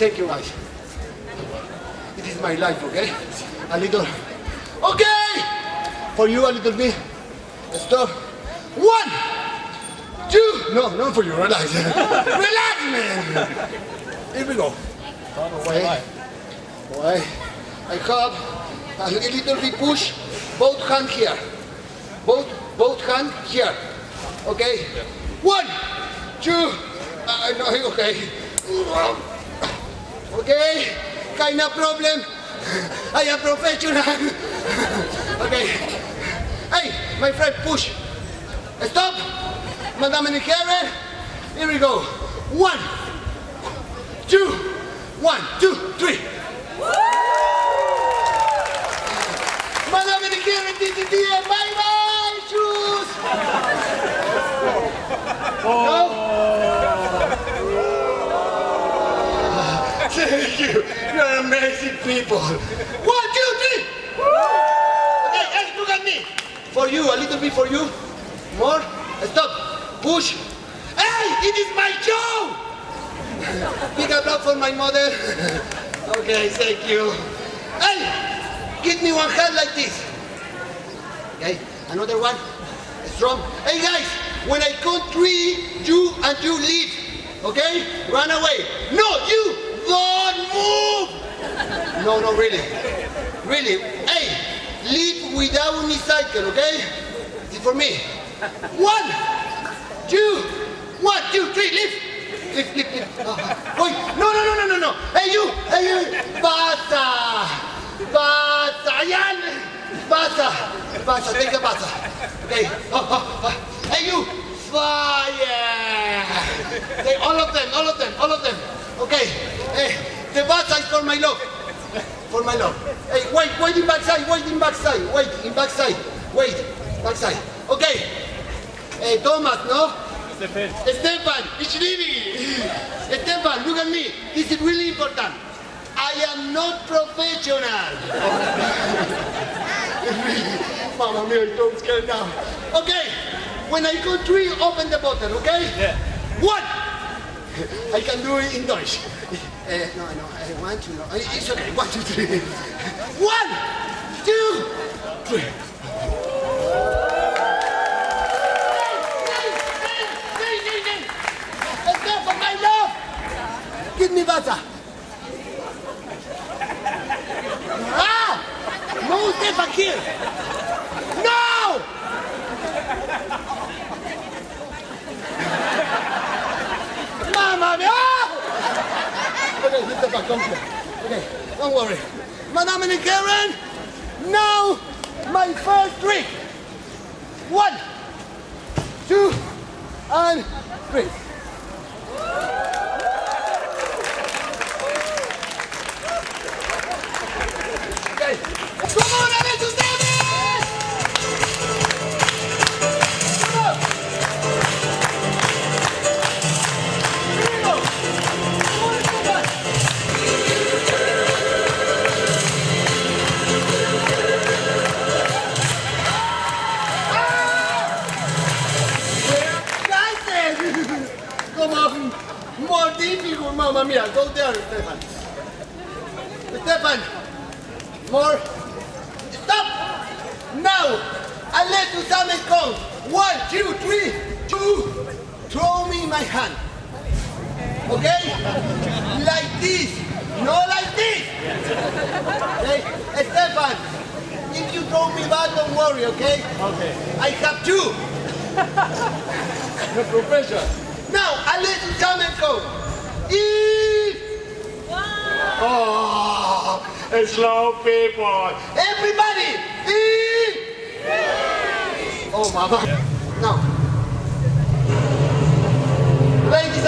Thank you, guys. It is my life, okay? A little. Okay! For you, a little bit. Stop. One, two. No, not for you. Relax. Relax, man. Here we go. Okay. Okay. I have a little bit push. Both hand here. Both both hand here. Okay. One, two. Uh, no, okay. Okay. Kind of problem. I am professional. okay. Hey, my friend, push. Stop. Madame Nicara. Here we go. One, two, one, two, three. Madame Nicara, DDD, bye bye, shoes. Oh. No? Thank you. You're amazing people. One, two, three. Okay, hey, look at me. For you, a little bit for you. More. Stop. Push. Hey, it is my show. Big applause for my mother. okay, thank you. Hey, give me one hand like this. Okay, another one. Strong. Hey guys, when I count three, you and you leave. Okay? Run away. No, you. No, no, really. Really. Hey, leave without me cycle, okay? It's for me. One, two, one, two, three, leave. Leave, leave, leave. Oh, wait, no, no, no, no, no, no. Hey, you, hey, you. Basta. Basta. Ayan. Basta. Basta, take the basta. Okay. Oh, oh, oh. Hey, you. Fire. Okay, all of them, all of them, all of them. Okay. Hey, the basta is for my love. For my love. Hey, wait, wait in backside, wait in backside, wait in backside, wait, backside. Okay. Hey, Thomas, no? Stefan. Stefan, it's really. Stefan, look at me. This is really important. I am not professional. Mama mia, I'm so scared now. Okay, when I go three, open the bottle, okay? Yeah. One. I can do it in Dutch. Uh, no, no, I want to know. It's okay. One, two, three. One, two, three. Stefan, my love! Give me butter. Ah! No, Stefan, here! No! Mamma mia! Okay, Stefan, come here. Okay, don't worry. Madame and Karen, now my first trick. One, two, and three. Okay. Come on, more difficult, mamma mia. Go there, Stefan. Stefan, more. Stop! Now, unless you summon count. One, two, three, two. Throw me my hand. Okay? Like this. No like this. Okay? Stefan, if you throw me back, don't worry, okay? Okay. I have two. The profession. Now, unless you summon count. If... Oh, Slow people. everybody! If... Oh, mama. Now. Ladies